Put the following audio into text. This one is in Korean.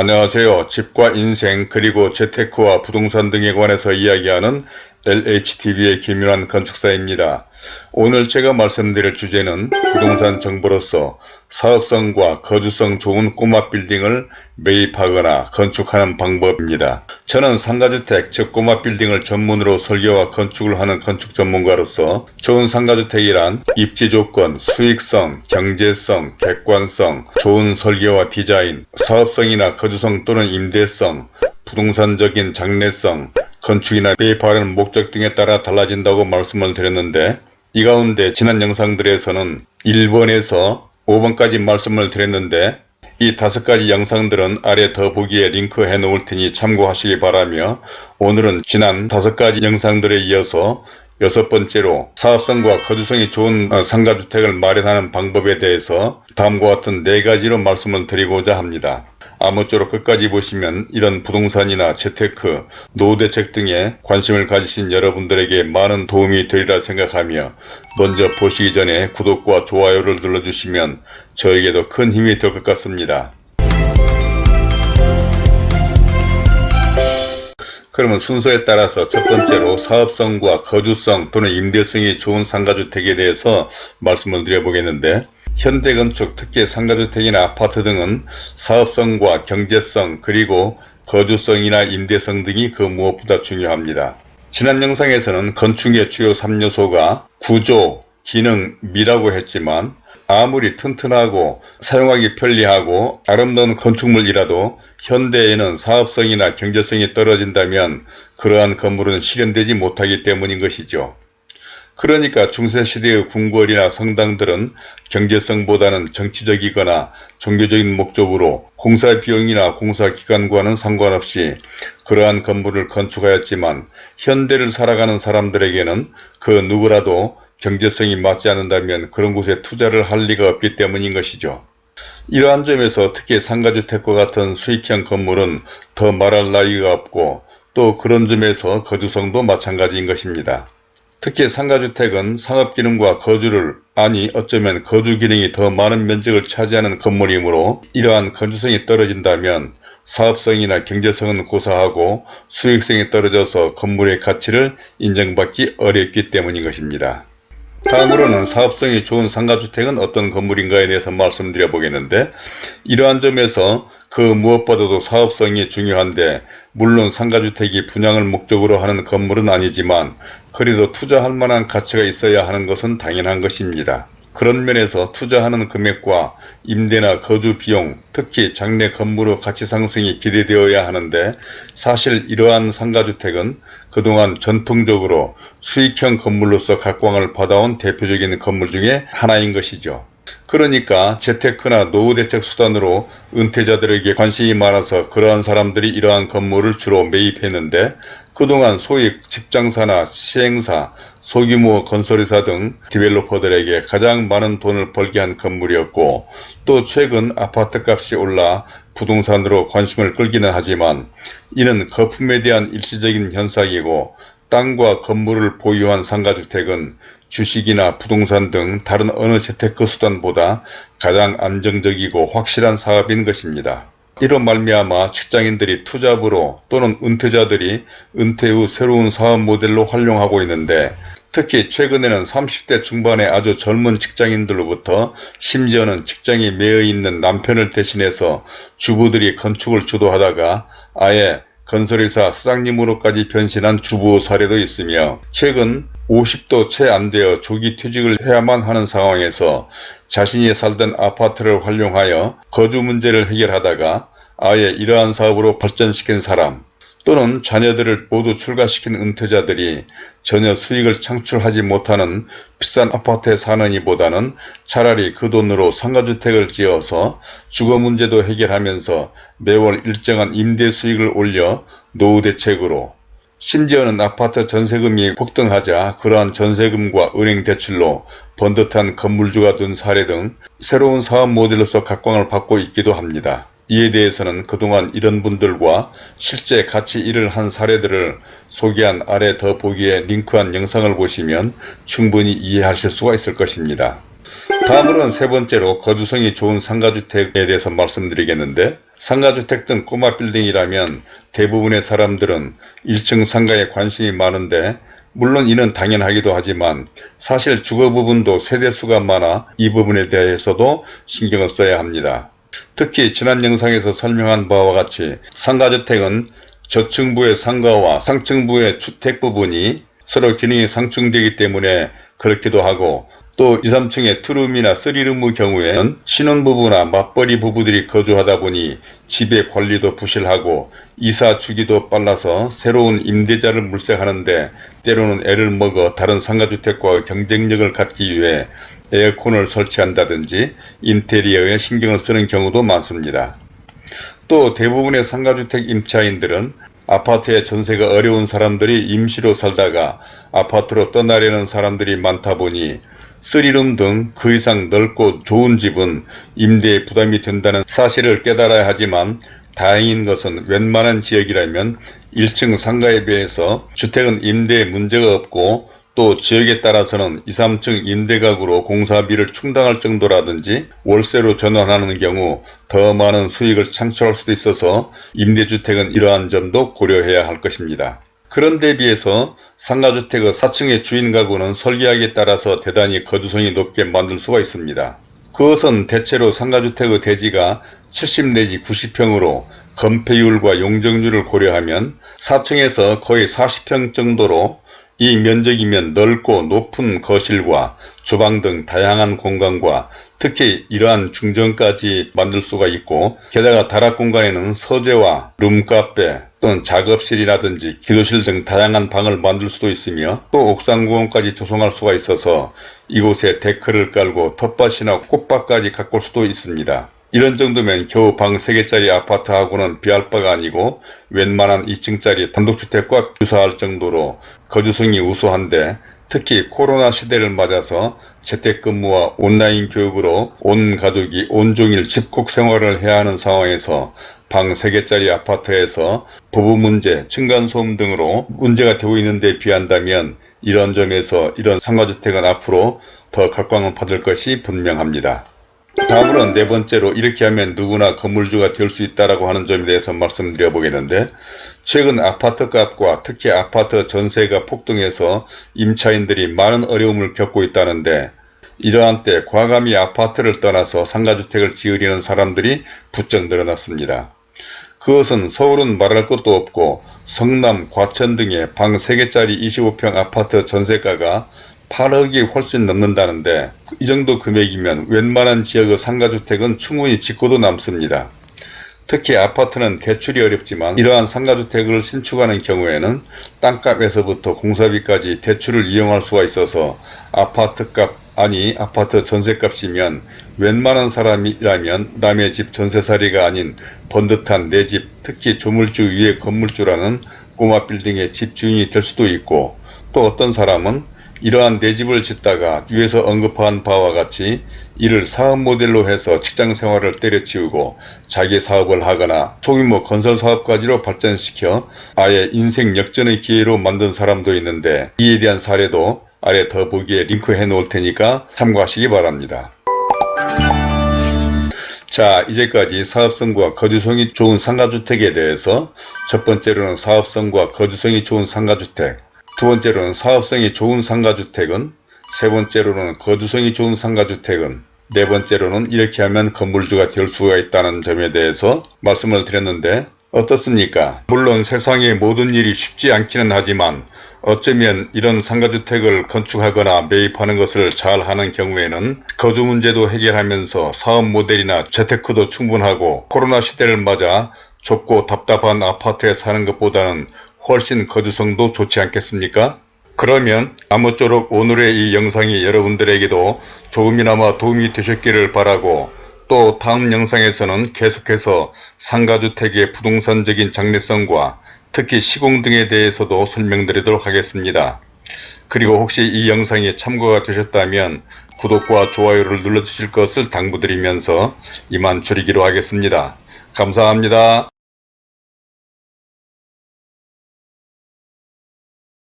안녕하세요. 집과 인생 그리고 재테크와 부동산 등에 관해서 이야기하는 LHTV의 김윤환 건축사입니다. 오늘 제가 말씀드릴 주제는 부동산 정보로서 사업성과 거주성 좋은 꼬마 빌딩을 매입하거나 건축하는 방법입니다. 저는 상가주택 즉 꼬마 빌딩을 전문으로 설계와 건축을 하는 건축 전문가로서 좋은 상가주택이란 입지 조건, 수익성, 경제성, 객관성, 좋은 설계와 디자인, 사업성이나 거주성 또는 임대성, 부동산적인 장래성, 건축이나 매입하려는 목적 등에 따라 달라진다고 말씀을 드렸는데 이 가운데 지난 영상들에서는 1번에서 5번까지 말씀을 드렸는데 이 다섯 가지 영상들은 아래 더보기에 링크해 놓을 테니 참고하시기 바라며 오늘은 지난 다섯 가지 영상들에 이어서 여섯 번째로 사업성과 거주성이 좋은 상가주택을 마련하는 방법에 대해서 다음과 같은 네 가지로 말씀을 드리고자 합니다. 아무쪼록 끝까지 보시면 이런 부동산이나 재테크, 노후대책 등에 관심을 가지신 여러분들에게 많은 도움이 되리라 생각하며 먼저 보시기 전에 구독과 좋아요를 눌러주시면 저에게도 큰 힘이 될 것 같습니다. 그러면 순서에 따라서 첫 번째로 사업성과 거주성 또는 임대성이 좋은 상가주택에 대해서 말씀을 드려보겠는데 현대건축 특히 상가주택이나 아파트 등은 사업성과 경제성 그리고 거주성이나 임대성 등이 그 무엇보다 중요합니다. 지난 영상에서는 건축의 주요 3요소가 구조, 기능, 미라고 했지만 아무리 튼튼하고 사용하기 편리하고 아름다운 건축물이라도 현대에는 사업성이나 경제성이 떨어진다면 그러한 건물은 실현되지 못하기 때문인 것이죠. 그러니까 중세시대의 궁궐이나 성당들은 경제성보다는 정치적이거나 종교적인 목적으로 공사 비용이나 공사 기간과는 상관없이 그러한 건물을 건축하였지만 현대를 살아가는 사람들에게는 그 누구라도 경제성이 맞지 않는다면 그런 곳에 투자를 할 리가 없기 때문인 것이죠. 이러한 점에서 특히 상가주택과 같은 수익형 건물은 더 말할 나위가 없고 또 그런 점에서 거주성도 마찬가지인 것입니다. 특히 상가주택은 상업기능과 거주를 아니 어쩌면 거주기능이 더 많은 면적을 차지하는 건물이므로 이러한 건조성이 떨어진다면 사업성이나 경제성은 고사하고 수익성이 떨어져서 건물의 가치를 인정받기 어렵기 때문인 것입니다. 다음으로는 사업성이 좋은 상가주택은 어떤 건물인가에 대해서 말씀드려 보겠는데 이러한 점에서 그 무엇보다도 사업성이 중요한데 물론 상가주택이 분양을 목적으로 하는 건물은 아니지만 그래도 투자할 만한 가치가 있어야 하는 것은 당연한 것입니다. 그런 면에서 투자하는 금액과 임대나 거주 비용, 특히 장래 건물의 가치 상승이 기대되어야 하는데 사실 이러한 상가주택은 그동안 전통적으로 수익형 건물로서 각광을 받아온 대표적인 건물 중에 하나인 것이죠. 그러니까 재테크나 노후 대책 수단으로 은퇴자들에게 관심이 많아서 그러한 사람들이 이러한 건물을 주로 매입했는데 그동안 소위 직장사나 시행사, 소규모 건설회사 등 디벨로퍼들에게 가장 많은 돈을 벌게 한 건물이었고 또 최근 아파트값이 올라 부동산으로 관심을 끌기는 하지만 이는 거품에 대한 일시적인 현상이고 땅과 건물을 보유한 상가주택은 주식이나 부동산 등 다른 어느 재테크 수단보다 가장 안정적이고 확실한 사업인 것입니다. 이런 말미암아 직장인들이 투잡으로 또는 은퇴자들이 은퇴 후 새로운 사업 모델로 활용하고 있는데 특히 최근에는 30대 중반의 아주 젊은 직장인들로부터 심지어는 직장이 매여 있는 남편을 대신해서 주부들이 건축을 주도하다가 아예 건설회사 사장님으로까지 변신한 주부 사례도 있으며 최근 50도 채 안 되어 조기 퇴직을 해야만 하는 상황에서 자신이 살던 아파트를 활용하여 거주 문제를 해결하다가 아예 이러한 사업으로 발전시킨 사람 또는 자녀들을 모두 출가시킨 은퇴자들이 전혀 수익을 창출하지 못하는 비싼 아파트에 사는 이보다는 차라리 그 돈으로 상가주택을 지어서 주거 문제도 해결하면서 매월 일정한 임대 수익을 올려 노후 대책으로 심지어는 아파트 전세금이 폭등하자 그러한 전세금과 은행 대출로 번듯한 건물주가 된 사례 등 새로운 사업 모델로서 각광을 받고 있기도 합니다. 이에 대해서는 그동안 이런 분들과 실제 같이 일을 한 사례들을 소개한 아래 더 보기에 링크한 영상을 보시면 충분히 이해하실 수가 있을 것입니다. 다음으로는 세 번째로 거주성이 좋은 상가주택에 대해서 말씀드리겠는데 상가주택 등 꼬마 빌딩이라면 대부분의 사람들은 1층 상가에 관심이 많은데 물론 이는 당연하기도 하지만 사실 주거 부분도 세대수가 많아 이 부분에 대해서도 신경을 써야 합니다. 특히 지난 영상에서 설명한 바와 같이 상가주택은 저층부의 상가와 상층부의 주택 부분이 서로 기능이 상충되기 때문에 그렇기도 하고 또 2, 3층의 투룸이나 쓰리룸의 경우에는 신혼부부나 맞벌이 부부들이 거주하다 보니 집의 관리도 부실하고 이사 주기도 빨라서 새로운 임대자를 물색하는데 때로는 애를 먹어 다른 상가주택과 경쟁력을 갖기 위해 에어컨을 설치한다든지 인테리어에 신경을 쓰는 경우도 많습니다. 또 대부분의 상가주택 임차인들은 아파트의 전세가 어려운 사람들이 임시로 살다가 아파트로 떠나려는 사람들이 많다 보니 쓰리룸 등 그 이상 넓고 좋은 집은 임대에 부담이 된다는 사실을 깨달아야 하지만 다행인 것은 웬만한 지역이라면 1층 상가에 비해서 주택은 임대에 문제가 없고 또 지역에 따라서는 2, 3층 임대가구로 공사비를 충당할 정도라든지 월세로 전환하는 경우 더 많은 수익을 창출할 수도 있어서 임대주택은 이러한 점도 고려해야 할 것입니다. 그런 데 비해서 상가주택의 4층의 주인 가구는 설계하기에 따라서 대단히 거주성이 높게 만들 수가 있습니다. 그것은 대체로 상가주택의 대지가 70 내지 90평으로 건폐율과 용적률을 고려하면 4층에서 거의 40평 정도로 이 면적이면 넓고 높은 거실과 주방 등 다양한 공간과 특히 이러한 중정까지 만들 수가 있고 게다가 다락 공간에는 서재와 룸카페 또는 작업실이라든지 기도실 등 다양한 방을 만들 수도 있으며 또 옥상 공원까지 조성할 수가 있어서 이곳에 데크를 깔고 텃밭이나 꽃밭까지 가꿀 수도 있습니다. 이런 정도면 겨우 방 3개짜리 아파트하고는 비할 바가 아니고 웬만한 2층짜리 단독주택과 유사할 정도로 거주성이 우수한데 특히 코로나 시대를 맞아서 재택근무와 온라인 교육으로 온 가족이 온종일 집콕 생활을 해야 하는 상황에서 방 3개짜리 아파트에서 부부 문제, 층간소음 등으로 문제가 되고 있는데 비한다면 이런 점에서 이런 상가주택은 앞으로 더 각광을 받을 것이 분명합니다. 다음으로는 네 번째로 이렇게 하면 누구나 건물주가 될 수 있다라고 하는 점에 대해서 말씀드려 보겠는데 최근 아파트 값과 특히 아파트 전세가 폭등해서 임차인들이 많은 어려움을 겪고 있다는데 이러한 때 과감히 아파트를 떠나서 상가주택을 지으려는 사람들이 부쩍 늘어났습니다. 그것은 서울은 말할 것도 없고 성남, 과천 등의 방 3개짜리 25평 아파트 전세가가 8억이 훨씬 넘는다는데 이 정도 금액이면 웬만한 지역의 상가주택은 충분히 짓고도 남습니다. 특히 아파트는 대출이 어렵지만 이러한 상가주택을 신축하는 경우에는 땅값에서부터 공사비까지 대출을 이용할 수가 있어서 아파트값 아니 아파트 전세값이면 웬만한 사람이라면 남의 집 전세살이가 아닌 번듯한 내 집 특히 조물주 위에 건물주라는 꼬마 빌딩의 집주인이 될 수도 있고 또 어떤 사람은 이러한 내 집을 짓다가 위에서 언급한 바와 같이 이를 사업 모델로 해서 직장 생활을 때려치우고 자기 사업을 하거나 소규모 건설 사업까지로 발전시켜 아예 인생 역전의 기회로 만든 사람도 있는데 이에 대한 사례도 아래 더보기에 링크해 놓을 테니까 참고하시기 바랍니다. 자 이제까지 사업성과 거주성이 좋은 상가주택에 대해서 첫 번째로는 사업성과 거주성이 좋은 상가주택 두 번째로는 사업성이 좋은 상가주택은 세 번째로는 거주성이 좋은 상가주택은 네 번째로는 이렇게 하면 건물주가 될 수가 있다는 점에 대해서 말씀을 드렸는데 어떻습니까? 물론 세상의 모든 일이 쉽지 않기는 하지만 어쩌면 이런 상가주택을 건축하거나 매입하는 것을 잘 하는 경우에는 거주 문제도 해결하면서 사업 모델이나 재테크도 충분하고 코로나 시대를 맞아 좁고 답답한 아파트에 사는 것보다는 훨씬 거주성도 좋지 않겠습니까? 그러면 아무쪼록 오늘의 이 영상이 여러분들에게도 조금이나마 도움이 되셨기를 바라고 또 다음 영상에서는 계속해서 상가주택의 부동산적인 장래성과 특히 시공 등에 대해서도 설명드리도록 하겠습니다. 그리고 혹시 이 영상이 참고가 되셨다면 구독과 좋아요를 눌러주실 것을 당부드리면서 이만 줄이기로 하겠습니다. 감사합니다.